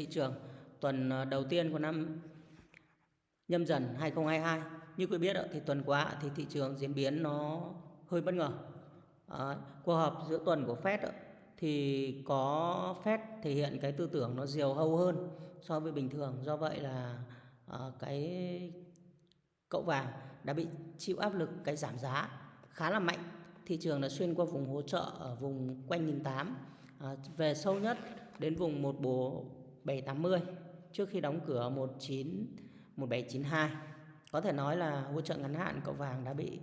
thị trường tuần ờ, đầu tiên của năm nhâm dần 2022 như quý biết thì tuần qua thì thị trường diễn biến nó hơi bất ngờ. À, cuộc họp giữa tuần của Fed thì có Fed thể hiện cái tư tưởng nó diều hâu hơn so với bình thường. Do vậy là à, cái cậu vàng đã bị chịu áp lực cái giảm giá khá là mạnh. Thị trường đã xuyên qua vùng hỗ trợ ở vùng quanh 1008 à, về sâu nhất đến vùng một bộ 780 trước khi đóng cửa 19 1792 có thể nói là hỗ trợ ngắn hạn cậu vàng đã bị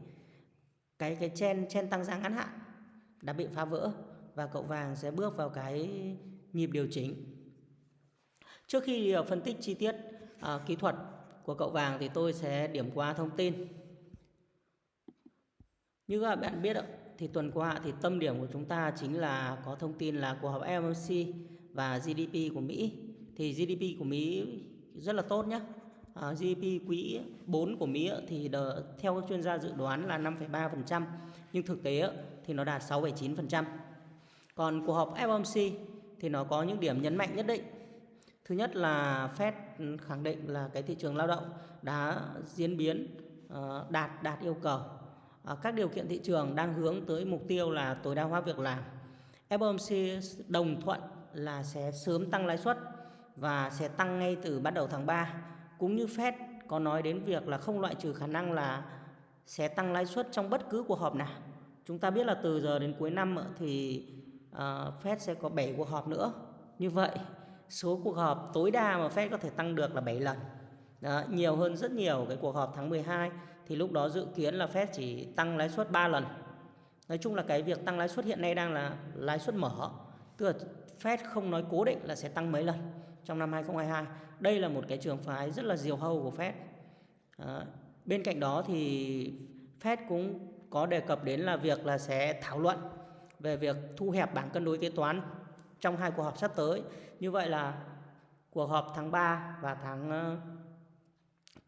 cái cái chen chen tăng giá ngắn hạn đã bị phá vỡ và cậu vàng sẽ bước vào cái nhịp điều chỉnh. Trước khi ờ, phân tích chi tiết à, kỹ thuật của cậu vàng thì tôi sẽ điểm qua thông tin. Như các bạn biết thì tuần qua thì tâm điểm của chúng ta chính là có thông tin là cuộc họp FOMC và GDP của Mỹ thì GDP của Mỹ rất là tốt nhé à, GDP quý 4 của Mỹ thì đờ, theo các chuyên gia dự đoán là 5,3% nhưng thực tế thì nó đạt 6,9% còn cuộc họp FOMC thì nó có những điểm nhấn mạnh nhất định thứ nhất là Fed khẳng định là cái thị trường lao động đã diễn biến ờ, đạt đạt yêu cầu. À, các điều kiện thị trường đang hướng tới mục tiêu là tối đa hóa việc làm. FOMC đồng thuận là sẽ sớm tăng lãi suất và sẽ tăng ngay từ bắt đầu tháng 3 cũng như Fed có nói đến việc là không loại trừ khả năng là sẽ tăng lãi suất trong bất cứ cuộc họp nào. Chúng ta biết là từ giờ đến cuối năm ờ, thì uh, Fed sẽ có 7 cuộc họp nữa. Như vậy số cuộc họp tối đa mà Fed có thể tăng được là 7 lần. Đó, nhiều hơn rất nhiều cái cuộc họp tháng 12 thì lúc đó dự kiến là Fed chỉ tăng lãi suất 3 lần. Nói chung là cái việc tăng lãi suất hiện nay đang là lãi suất mở. Tức là Fed không nói cố định là sẽ tăng mấy lần trong năm 2022 đây là một cái trường phái rất là diều hâu của Fed. À, bên cạnh đó thì Fed cũng có đề cập đến là việc là sẽ thảo luận về việc thu hẹp bảng cân đối kế toán trong hai cuộc họp sắp tới. Như vậy là cuộc họp tháng 3 và tháng ờ,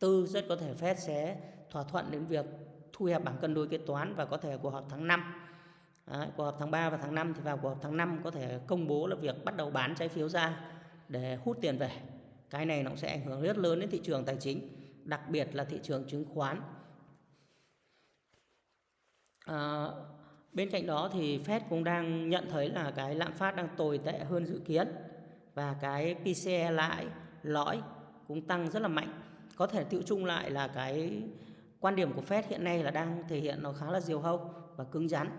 4 rất có thể Fed sẽ thỏa thuận đến việc thu hẹp bảng cân đối kế toán và có thể cuộc họp tháng 5 Đấy, cuộc họp tháng 3 và tháng 5 thì vào cuộc họp tháng 5 có thể công bố là việc bắt đầu bán trái phiếu ra để hút tiền về. Cái này nó sẽ ảnh hưởng rất lớn đến thị trường tài chính, đặc biệt là thị trường chứng khoán. À, bên cạnh đó thì Fed cũng đang nhận thấy là cái lạm phát đang tồi tệ hơn dự kiến và cái PCE lại lõi cũng tăng rất là mạnh. Có thể tiêu chung lại là cái quan điểm của Fed hiện nay là đang thể hiện nó khá là diều hâu và cứng rắn.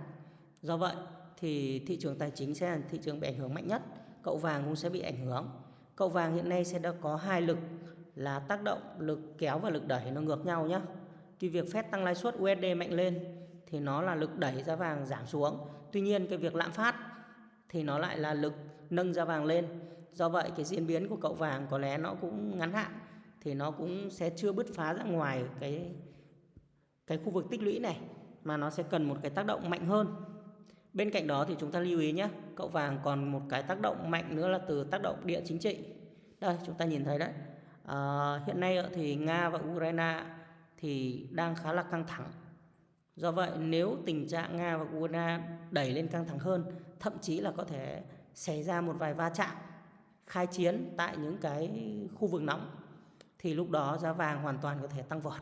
Do vậy thì thị trường tài chính sẽ là thị trường bị ảnh hưởng mạnh nhất, cậu vàng cũng sẽ bị ảnh hưởng. Cậu vàng hiện nay sẽ đã có hai lực là tác động, lực kéo và lực đẩy, nó ngược nhau nhé. Cái việc Fed tăng lãi suất USD mạnh lên thì nó là lực đẩy giá vàng giảm xuống. Tuy nhiên, cái việc lạm phát thì nó lại là lực nâng giá vàng lên. Do vậy, cái diễn biến của cậu vàng có lẽ nó cũng ngắn hạn thì nó cũng sẽ chưa bứt phá ra ngoài cái cái khu vực tích lũy này, mà nó sẽ cần một cái tác động mạnh hơn Bên cạnh đó thì chúng ta lưu ý nhé, cậu vàng còn một cái tác động mạnh nữa là từ tác động địa chính trị. Đây chúng ta nhìn thấy đấy. À, hiện nay thì Nga và Ukraine thì đang khá là căng thẳng. Do vậy nếu tình trạng Nga và Ukraine đẩy lên căng thẳng hơn, thậm chí là có thể xảy ra một vài va chạm, khai chiến tại những cái khu vực nóng thì lúc đó giá vàng hoàn toàn có thể tăng vọt.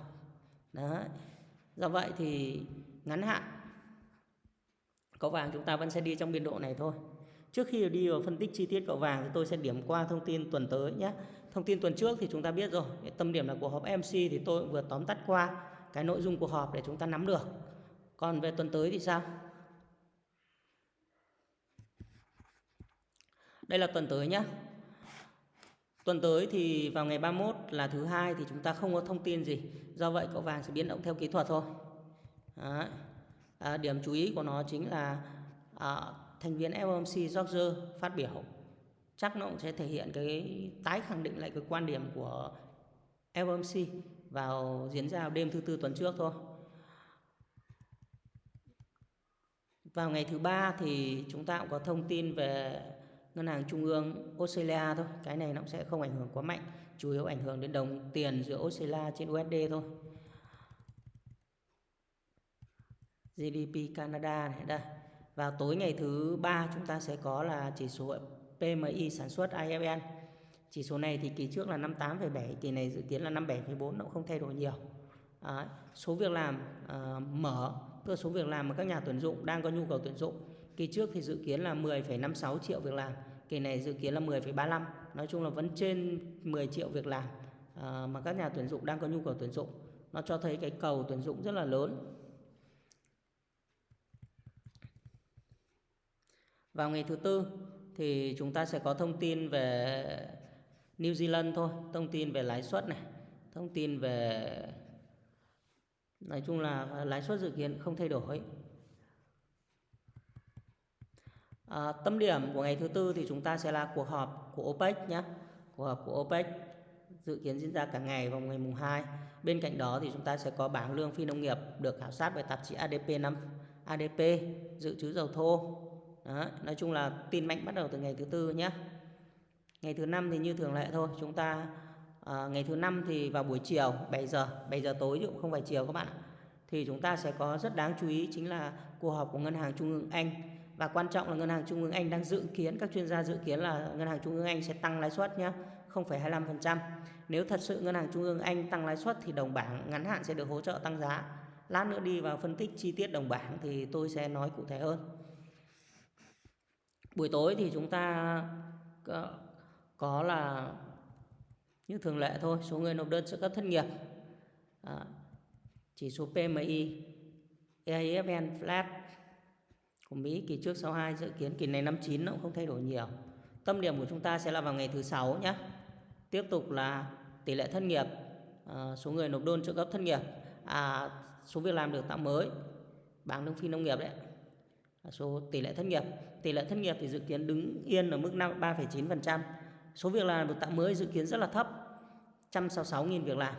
Đấy. Do vậy thì ngắn hạn Cậu vàng chúng ta vẫn sẽ đi trong biên độ này thôi. Trước khi đi vào phân tích chi tiết cậu vàng thì tôi sẽ điểm qua thông tin tuần tới nhé. Thông tin tuần trước thì chúng ta biết rồi, tâm điểm là cuộc họp MC thì tôi vừa tóm tắt qua cái nội dung cuộc họp để chúng ta nắm được. Còn về tuần tới thì sao? Đây là tuần tới nhé. Tuần tới thì vào ngày 31 là thứ hai thì chúng ta không có thông tin gì. Do vậy cậu vàng sẽ biến động theo kỹ thuật thôi. Đấy à, điểm chú ý của nó chính là à, thành viên FOMC George phát biểu chắc nó cũng sẽ thể hiện cái tái khẳng định lại cái quan điểm của FOMC vào diễn ra vào đêm thứ tư tuần trước thôi. Vào ngày thứ ba thì chúng ta cũng có thông tin về ngân hàng trung ương Australia thôi. Cái này nó cũng sẽ không ảnh hưởng quá mạnh, chủ yếu ảnh hưởng đến đồng tiền giữa Australia trên USD thôi. GDP Canada này đây. Vào tối ngày thứ ba chúng ta sẽ có là chỉ số PMI sản xuất IFN chỉ số này thì kỳ trước là 58,7 kỳ này dự kiến là 57,4 nó cũng không thay đổi nhiều. À, số việc làm à, mở cơ số việc làm mà các nhà tuyển dụng đang có nhu cầu tuyển dụng. Kỳ trước thì dự kiến là 10,56 triệu việc làm kỳ này dự kiến là 10,35 nói chung là vẫn trên 10 triệu việc làm à, mà các nhà tuyển dụng đang có nhu cầu tuyển dụng. Nó cho thấy cái cầu tuyển dụng rất là lớn. Vào ngày thứ tư thì chúng ta sẽ có thông tin về New Zealand thôi thông tin về lãi suất này thông tin về nói chung là lãi suất dự kiến không thay đổi. À, tâm điểm của ngày thứ tư thì chúng ta sẽ là cuộc họp của OPEC nhé. Cuộc họp của OPEC dự kiến diễn ra cả ngày vào ngày mùng 2 bên cạnh đó thì chúng ta sẽ có bảng lương phi nông nghiệp được khảo sát bởi tạp chí ADP 5 ADP dự trữ dầu thô đó, nói chung là tin mạnh bắt đầu từ ngày thứ tư nhé ngày thứ năm thì như thường lệ thôi chúng ta à, ngày thứ năm thì vào buổi chiều 7 giờ 7 giờ tối chứ cũng không phải chiều các bạn thì chúng ta sẽ có rất đáng chú ý chính là cuộc họp của ngân hàng trung ương Anh và quan trọng là ngân hàng trung ương Anh đang dự kiến các chuyên gia dự kiến là ngân hàng trung ương Anh sẽ tăng lãi suất nhé 0,25%. Nếu thật sự ngân hàng trung ương Anh tăng lãi suất thì đồng bảng ngắn hạn sẽ được hỗ trợ tăng giá. Lát nữa đi vào phân tích chi tiết đồng bảng thì tôi sẽ nói cụ thể hơn. Buổi tối thì chúng ta có, có là như thường lệ thôi, số người nộp đơn trợ cấp thất nghiệp. À, chỉ số PMI, EIFN flat của Mỹ kỳ trước 62 dự kiến kỳ này 59 nó cũng không thay đổi nhiều. Tâm điểm của chúng ta sẽ là vào ngày thứ sáu nhé. Tiếp tục là tỷ lệ thất nghiệp, à, số người nộp đơn trợ cấp thất nghiệp, à, số việc làm được tạo mới, bảng lương phi nông nghiệp đấy, số tỷ lệ thất nghiệp. Tỷ lệ thất nghiệp thì dự kiến đứng yên ở mức 3,9%. Số việc làm được tạo mới dự kiến rất là thấp, 166.000 việc làm.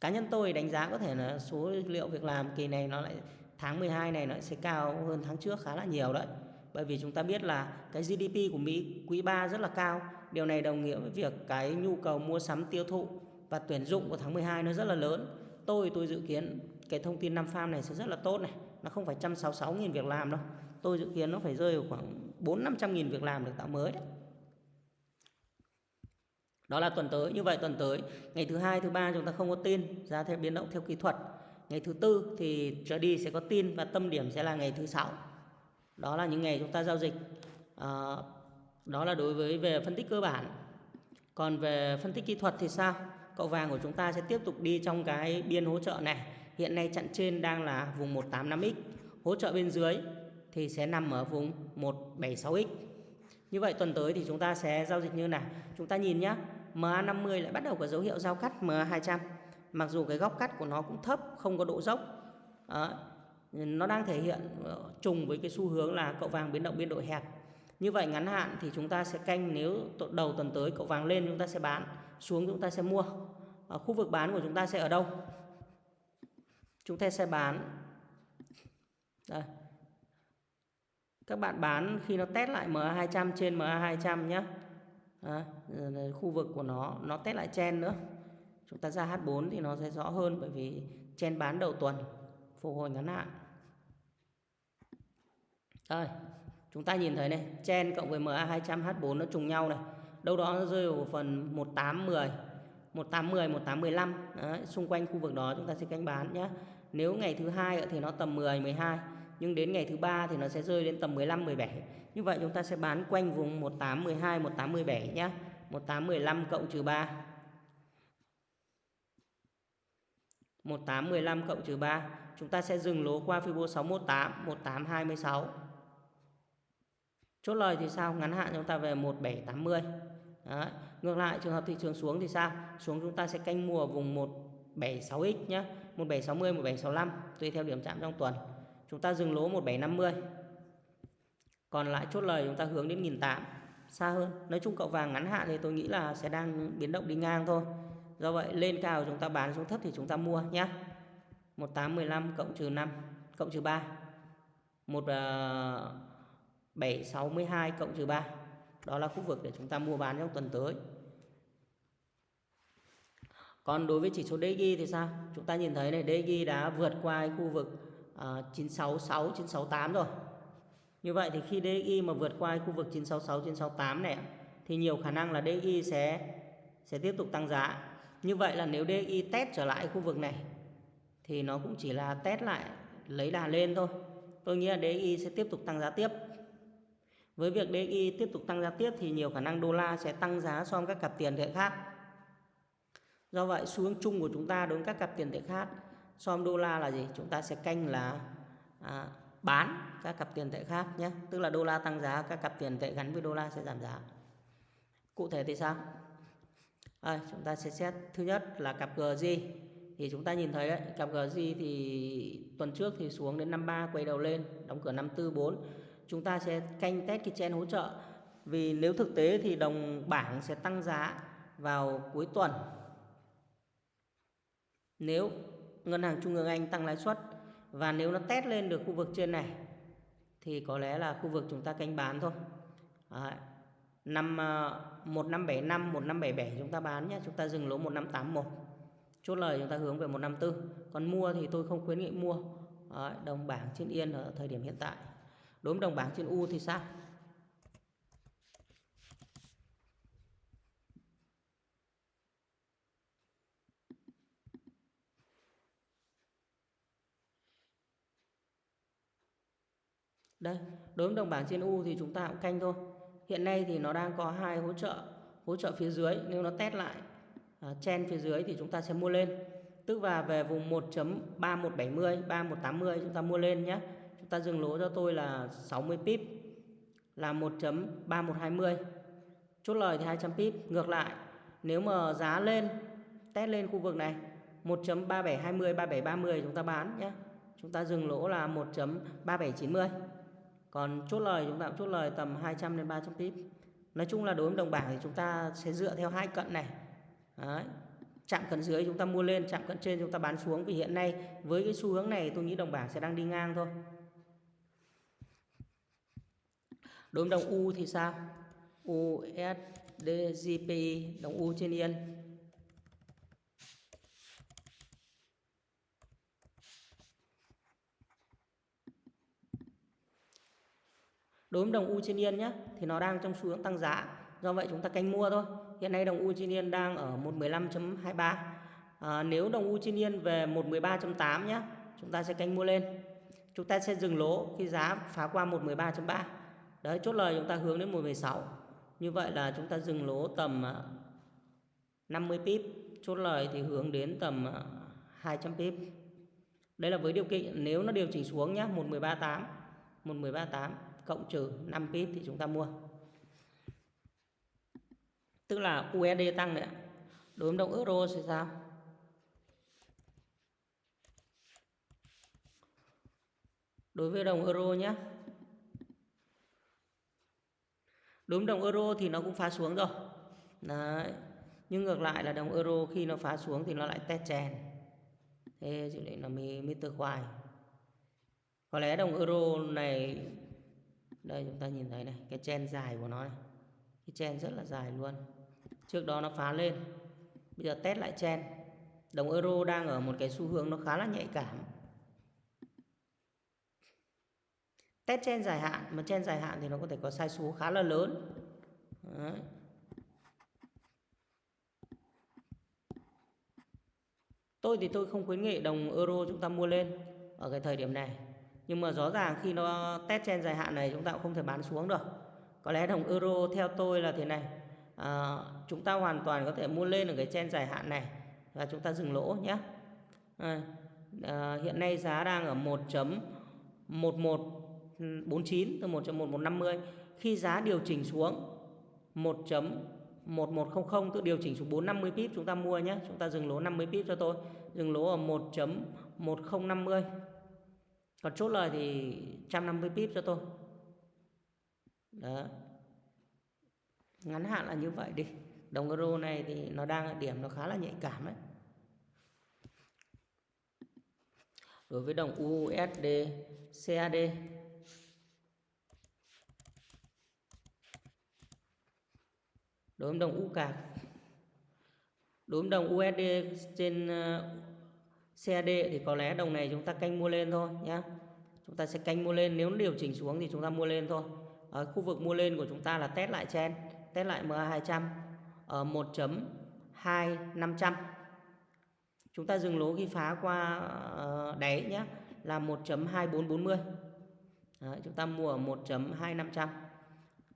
Cá nhân tôi đánh giá có thể là số liệu việc làm kỳ này nó lại tháng 12 này nó sẽ cao hơn tháng trước khá là nhiều đấy. Bởi vì chúng ta biết là cái GDP của Mỹ quý 3 rất là cao. Điều này đồng nghĩa với việc cái nhu cầu mua sắm tiêu thụ và tuyển dụng của tháng 12 nó rất là lớn. Tôi tôi dự kiến cái thông tin năm farm này sẽ rất là tốt này. Nó không phải 166.000 việc làm đâu. Tôi dự kiến nó phải rơi vào khoảng 4-500.000 việc làm được tạo mới đấy. Đó là tuần tới. Như vậy tuần tới, ngày thứ hai, thứ ba chúng ta không có tin, giá theo biến động theo kỹ thuật. Ngày thứ tư thì trở đi sẽ có tin và tâm điểm sẽ là ngày thứ sáu. Đó là những ngày chúng ta giao dịch. À, đó là đối với về phân tích cơ bản. Còn về phân tích kỹ thuật thì sao? Cậu vàng của chúng ta sẽ tiếp tục đi trong cái biên hỗ trợ này. Hiện nay chặn trên đang là vùng 185x, hỗ trợ bên dưới thì sẽ nằm ở vùng 176x. Như vậy tuần tới thì chúng ta sẽ giao dịch như nào? Chúng ta nhìn nhé, MA50 lại bắt đầu có dấu hiệu giao cắt MA200 mặc dù cái góc cắt của nó cũng thấp không có độ dốc đó. nó đang thể hiện ờ, trùng với cái xu hướng là cậu vàng biến động biên độ hẹp như vậy ngắn hạn thì chúng ta sẽ canh nếu đầu tuần tới cậu vàng lên chúng ta sẽ bán xuống chúng ta sẽ mua ở khu vực bán của chúng ta sẽ ở đâu chúng ta sẽ bán. Đây. Các bạn bán khi nó test lại MA200 trên MA200 nhé à, khu vực của nó nó test lại chen nữa. Chúng ta ra H4 thì nó sẽ rõ hơn bởi vì chen bán đầu tuần phục hồi ngắn hạn. Đây chúng ta nhìn thấy này chen cộng với MA200 H4 nó trùng nhau này. Đâu đó nó rơi vào phần 1810 1810 1815 Đấy, xung quanh khu vực đó chúng ta sẽ canh bán nhé nếu ngày thứ hai thì nó tầm 10 12 nhưng đến ngày thứ ba thì nó sẽ rơi đến tầm 15 17 như vậy chúng ta sẽ bán quanh vùng 18 12 18 17 nhé 18 15 cộng trừ 3 18 15 cộng trừ 3 chúng ta sẽ dừng lỗ qua Fibo 618 1826 chốt lời thì sao? Ngắn hạn chúng ta về 1780 Đấy. ngược lại, trường hợp thị trường xuống thì sao? Xuống chúng ta sẽ canh mua vùng 176x nhé 1760 1765 tùy theo điểm chạm trong tuần. Chúng ta dừng lỗ 1750 còn lại chốt lời chúng ta hướng đến 1008 xa hơn. Nói chung cậu vàng ngắn hạn thì tôi nghĩ là sẽ đang biến động đi ngang thôi. Do vậy, lên cao chúng ta bán xuống thấp thì chúng ta mua nhé 1815 cộng trừ 5 cộng trừ 3 1762 ờ, cộng trừ 3 Đó là khu vực để chúng ta mua bán trong tuần tới. Còn đối với chỉ số DXY thì sao? Chúng ta nhìn thấy này DXY đã vượt qua khu vực uh, 966 968 rồi Như vậy thì khi DXY mà vượt qua khu vực 966 968 này thì nhiều khả năng là DXY sẽ sẽ tiếp tục tăng giá. Như vậy là nếu DXY test trở lại khu vực này thì nó cũng chỉ là test lại lấy đà lên thôi. Tôi nghĩ là DXY sẽ tiếp tục tăng giá tiếp. Với việc DXY tiếp tục tăng giá tiếp thì nhiều khả năng đô la sẽ tăng giá so với các cặp tiền tệ khác. Do vậy xu hướng chung của chúng ta đối với các cặp tiền tệ khác so với đô la là gì? Chúng ta sẽ canh là à, bán các cặp tiền tệ khác nhé. Tức là đô la tăng giá, các cặp tiền tệ gắn với đô la sẽ giảm giá. Cụ thể thì sao? À, chúng ta sẽ xét thứ nhất là cặp GG thì chúng ta nhìn thấy đấy, cặp GG thì tuần trước thì xuống đến 53 quay đầu lên, đóng cửa 544. Chúng ta sẽ canh test cái chen hỗ trợ. Vì nếu thực tế thì đồng bảng sẽ tăng giá vào cuối tuần. Nếu ngân hàng trung ương Anh tăng lãi suất và nếu nó test lên được khu vực trên này thì có lẽ là khu vực chúng ta canh bán thôi. Đấy. Năm ờ, 1575 1577 chúng ta bán nhé, chúng ta dừng lỗ 1581. Chốt lời chúng ta hướng về 154. Còn mua thì tôi không khuyến nghị mua. Đấy, đồng bảng trên yên ở thời điểm hiện tại. Đối với đồng bảng trên U thì sao? Đây, đối với đồng bảng trên U thì chúng ta cũng canh thôi. Hiện nay thì nó đang có hai hỗ trợ, hỗ trợ phía dưới nếu nó test lại à, chen phía dưới thì chúng ta sẽ mua lên. Tức là về vùng 1.3170, 3180 chúng ta mua lên nhé. Chúng ta dừng lỗ cho tôi là 60 pip là 1.3120. Chốt lời thì 200 pip. Ngược lại, nếu mà giá lên test lên khu vực này 1.3720 3730 chúng ta bán nhé. Chúng ta dừng lỗ là 1.3790. Còn chốt lời chúng ta cũng chốt lời tầm 200 đến 300 pip. Nói chung là đối với đồng bảng thì chúng ta sẽ dựa theo hai cận này. Đấy. Chạm cận dưới chúng ta mua lên, chạm cận trên chúng ta bán xuống vì hiện nay với cái xu hướng này tôi nghĩ đồng bảng sẽ đang đi ngang thôi. Đối với đồng U thì sao? USD GPI đồng U trên yên Đối với đồng U trên yên nhé thì nó đang trong xu hướng tăng giá. Do vậy chúng ta canh mua thôi. Hiện nay đồng U trên yên đang ở 115.23. À, nếu đồng U trên yên về 113.8 nhé, chúng ta sẽ canh mua lên. Chúng ta sẽ dừng lỗ khi giá phá qua 113.3. Đấy, chốt lời chúng ta hướng đến 116. Như vậy là chúng ta dừng lỗ tầm à, 50 pip, chốt lời thì hướng đến tầm à, 200 pip. Đây là với điều kiện nếu nó điều chỉnh xuống nhé, 1138, 1138 cộng trừ 5 pip thì chúng ta mua. Tức là USD tăng đấy ạ. Đối với đồng euro thì sao? Đối với đồng euro nhé. Đối với đồng euro thì nó cũng phá xuống rồi. Đấy. Nhưng ngược lại là đồng euro khi nó phá xuống thì nó lại test chèn. Thế dự định là mới, mới từ khoai. Có lẽ đồng euro này đây, chúng ta nhìn thấy này, cái chen dài của nó này. Cái chen rất là dài luôn. Trước đó nó phá lên. Bây giờ test lại chen. Đồng euro đang ở một cái xu hướng nó khá là nhạy cảm. Test chen dài hạn, mà chen dài hạn thì nó có thể có sai số khá là lớn. Đấy. tôi thì tôi không khuyến nghị đồng euro chúng ta mua lên ở cái thời điểm này nhưng mà rõ ràng khi nó test trên dài hạn này chúng ta cũng không thể bán xuống được. Có lẽ đồng euro theo tôi là thế này. À, chúng ta hoàn toàn có thể mua lên ở cái trên dài hạn này và chúng ta dừng lỗ nhé. À, à, hiện nay giá đang ở 1.1149 từ 1.1150 khi giá điều chỉnh xuống 1.1100 tự điều chỉnh xuống 450 pip chúng ta mua nhé. Chúng ta dừng lỗ 50 pip cho tôi. Dừng lỗ ở 1.1050 còn chốt lời thì 150 pip cho tôi. Đó. Ngắn hạn là như vậy đi. Đồng euro này thì nó đang ở điểm nó khá là nhạy cảm ấy. Đối với đồng USD CAD đối với đồng U đối với đồng USD trên ờ, CAD thì có lẽ đồng này chúng ta canh mua lên thôi nhé chúng ta sẽ canh mua lên nếu điều chỉnh xuống thì chúng ta mua lên thôi. Ở khu vực mua lên của chúng ta là test lại chen test lại MA200 ở 1.2500 chúng ta dừng lỗ khi phá qua ờ, đáy nhé là 1.2440 Đấy, chúng ta mua ở 1.2500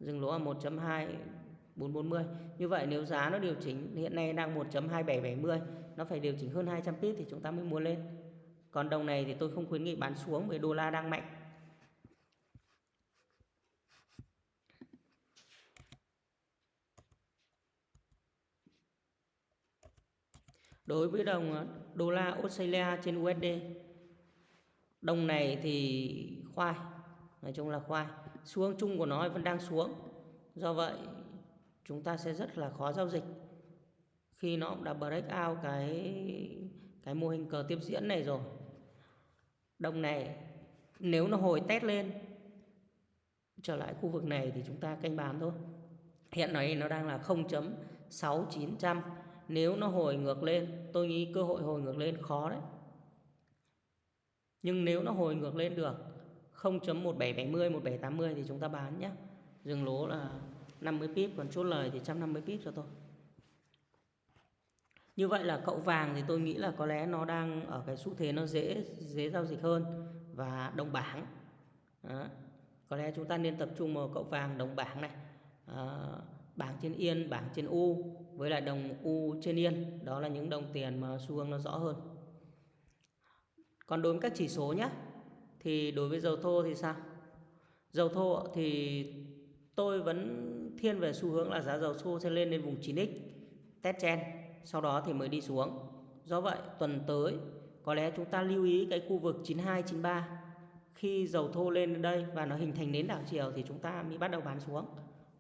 dừng lỗ ở 1.2440 như vậy nếu giá nó điều chỉnh hiện nay đang 1.2770 nó phải điều chỉnh hơn 200 pip thì chúng ta mới mua lên. Còn đồng này thì tôi không khuyến nghị bán xuống bởi đô la đang mạnh. Đối với đồng đô la Australia trên USD Đồng này thì khoai, Nói chung là khoai. Xuống chung của nó vẫn đang xuống. Do vậy, chúng ta sẽ rất là khó giao dịch. Khi nó đã break out cái cái mô hình cờ tiếp diễn này rồi. Đồng này, nếu nó hồi test lên, trở lại khu vực này thì chúng ta canh bán thôi. Hiện nay nó đang là 0.6900 nếu nó hồi ngược lên, tôi nghĩ cơ hội hồi ngược lên khó đấy. Nhưng nếu nó hồi ngược lên được 0.1770 1780 thì chúng ta bán nhé dừng lỗ là 50 pip, còn chốt lời thì 150 pip cho tôi như vậy là cậu vàng thì tôi nghĩ là có lẽ nó đang ở cái xu thế nó dễ dễ giao dịch hơn và đồng bảng. Đó. có lẽ chúng ta nên tập trung vào cậu vàng đồng bảng này. À, bảng trên yên bảng trên u với lại đồng u trên yên. Đó là những đồng tiền mà xu hướng nó rõ hơn. Còn đối với các chỉ số nhé thì đối với dầu thô thì sao? Dầu thô thì tôi vẫn thiên về xu hướng là giá dầu thô sẽ lên đến vùng 9x test trend sau đó thì mới đi xuống. Do vậy tuần tới có lẽ chúng ta lưu ý cái khu vực 92 93 khi dầu thô lên đến đây và nó hình thành nến đảo chiều thì chúng ta mới bắt đầu bán xuống.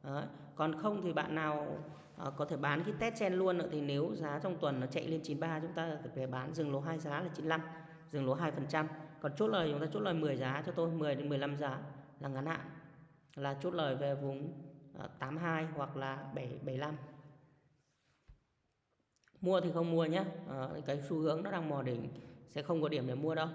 Đó. còn không thì bạn nào à, có thể bán cái test chen luôn nữa thì nếu giá trong tuần nó chạy lên 93 chúng ta phải bán dừng lỗ hai giá là 95 dừng lỗ 2% còn chốt lời chúng ta chốt lời 10 giá cho tôi 10 đến 15 giá là ngắn hạn. Là chốt lời về vùng ờ, 82 hoặc là 7 75 mua thì không mua nhé à, ờ, cái xu hướng nó đang mò đỉnh sẽ không có điểm để mua đâu.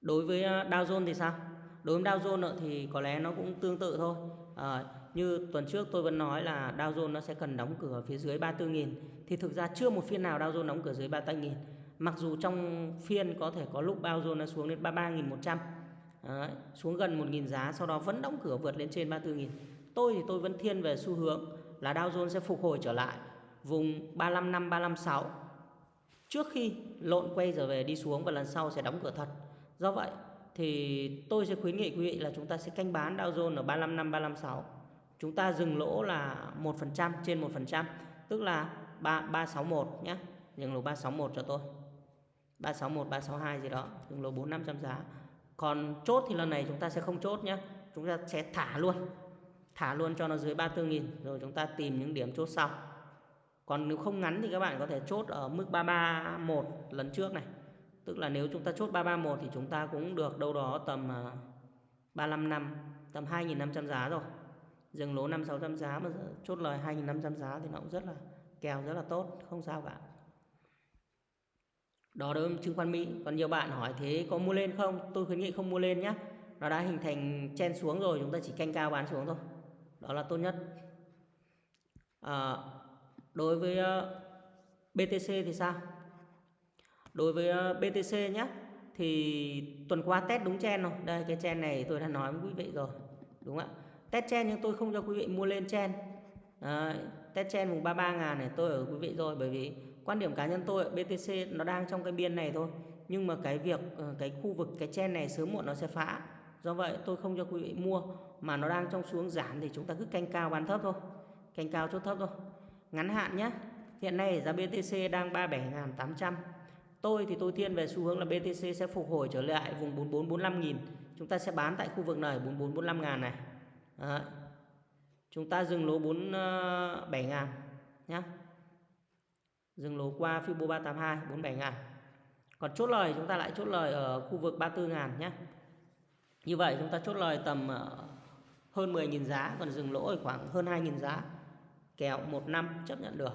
Đối với ờ, Dow Jones thì sao? Đối với Dow Jones thì có lẽ nó cũng tương tự thôi. À, như tuần trước tôi vẫn nói là Dow Jones nó sẽ cần đóng cửa phía dưới 34.000 thì thực ra chưa một phiên nào Dow Jones đóng cửa dưới 34.000 mặc dù trong phiên có thể có lúc Dow Jones nó xuống đến 33.100 Đấy, xuống gần 1.000 giá sau đó vẫn đóng cửa vượt lên trên 34.000 tôi thì tôi vẫn thiên về xu hướng là Dow Jones sẽ phục hồi trở lại vùng 355 356 trước khi lộn quay trở về đi xuống và lần sau sẽ đóng cửa thật. Do vậy thì tôi sẽ khuyến nghị quý vị là chúng ta sẽ canh bán Dow Jones ở 355 356. Chúng ta dừng lỗ là 1% trên 1%, tức là 3 361 nhé. Dừng lỗ 361 cho tôi. 361 362 gì đó, dừng lỗ 4500 giá. Còn chốt thì lần này chúng ta sẽ không chốt nhé. Chúng ta sẽ thả luôn. Thả luôn cho nó dưới 34.000 rồi chúng ta tìm những điểm chốt sau còn nếu không ngắn thì các bạn có thể chốt ở mức 331 lần trước này. Tức là nếu chúng ta chốt 331 thì chúng ta cũng được đâu đó tầm à, 35 năm tầm 2.500 giá rồi. Dừng lỗ 5 600 giá mà chốt lời 2.500 giá thì nó cũng rất là kèo rất là tốt không sao cả. Đó đối với chứng khoán Mỹ. Còn nhiều bạn hỏi thế có mua lên không? Tôi khuyến nghị không mua lên nhé nó đã hình thành chen xuống rồi chúng ta chỉ canh cao bán xuống thôi. Đó là tốt nhất. À, đối với ờ, BTC thì sao? Đối với ờ, BTC nhé thì tuần qua test đúng chen rồi, đây cái chen này tôi đã nói với quý vị rồi đúng không ạ? Test chen nhưng tôi không cho quý vị mua lên chen à, test chen vùng 33 ngàn này tôi ở quý vị rồi bởi vì quan điểm cá nhân tôi BTC nó đang trong cái biên này thôi. Nhưng mà cái việc ờ, cái khu vực cái chen này sớm muộn nó sẽ phá. Do vậy tôi không cho quý vị mua mà nó đang trong xuống giảm thì chúng ta cứ canh cao bán thấp thôi. Canh cao chốt thấp thôi ngắn hạn nhé. Hiện nay giá BTC đang 37.800 tôi thì tôi thiên về xu hướng là BTC sẽ phục hồi trở lại vùng 44 45 nghìn. Chúng ta sẽ bán tại khu vực này 44 45 ngàn này. Đấy. chúng ta dừng lỗ 47 ờ, ngàn nhé dừng lỗ qua Fibo 382 47 ngàn. Còn chốt lời, chúng ta lại chốt lời ở khu vực 34 ngàn nhé như vậy chúng ta chốt lời tầm ờ, hơn 10.000 giá, còn dừng lỗ ở khoảng hơn 2.000 giá kèo một năm chấp nhận được.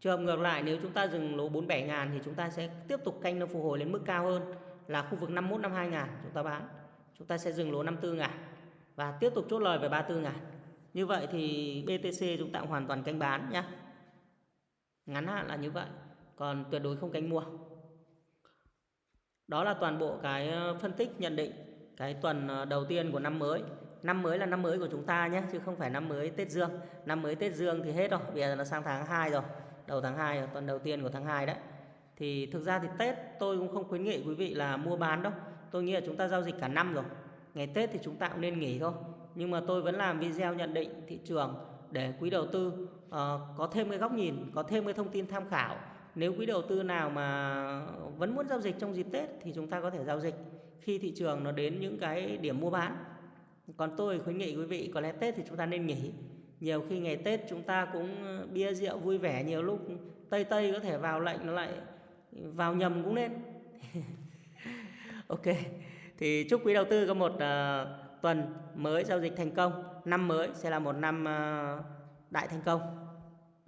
Trường hợp ngược lại, nếu chúng ta dừng lỗ 47 ngàn thì chúng ta sẽ tiếp tục canh nó phục hồi lên mức cao hơn là khu vực 51 52 ngàn chúng ta bán. Chúng ta sẽ dừng lỗ 54 ngàn và tiếp tục chốt lời về 34 ngàn. Như vậy thì BTC chúng ta hoàn toàn canh bán nhá. Ngắn hạn là như vậy, còn tuyệt đối không canh mua. Đó là toàn bộ cái ờ, phân tích, nhận định cái tuần ờ, đầu tiên của năm mới năm mới là năm mới của chúng ta nhé chứ không phải năm mới Tết Dương. Năm mới Tết Dương thì hết rồi bây giờ nó sang tháng 2 rồi đầu tháng 2 rồi tuần đầu tiên của tháng 2 đấy. Thì thực ra thì Tết tôi cũng không khuyến nghị quý vị là mua bán đâu. Tôi nghĩ là chúng ta giao dịch cả năm rồi. Ngày Tết thì chúng ta cũng nên nghỉ thôi. Nhưng mà tôi vẫn làm video nhận định thị trường để quý đầu tư uh, có thêm cái góc nhìn có thêm cái thông tin tham khảo. Nếu quý đầu tư nào mà vẫn muốn giao dịch trong dịp Tết thì chúng ta có thể giao dịch khi thị trường nó đến những cái điểm mua bán còn tôi khuyến nghị quý vị có lẽ Tết thì chúng ta nên nghỉ. Nhiều khi ngày Tết chúng ta cũng ờ, bia rượu vui vẻ nhiều lúc Tây Tây có thể vào lệnh nó lại vào nhầm cũng nên. Ok thì chúc quý đầu tư có một uh, tuần mới giao dịch thành công. Năm mới sẽ là một năm uh, đại thành công.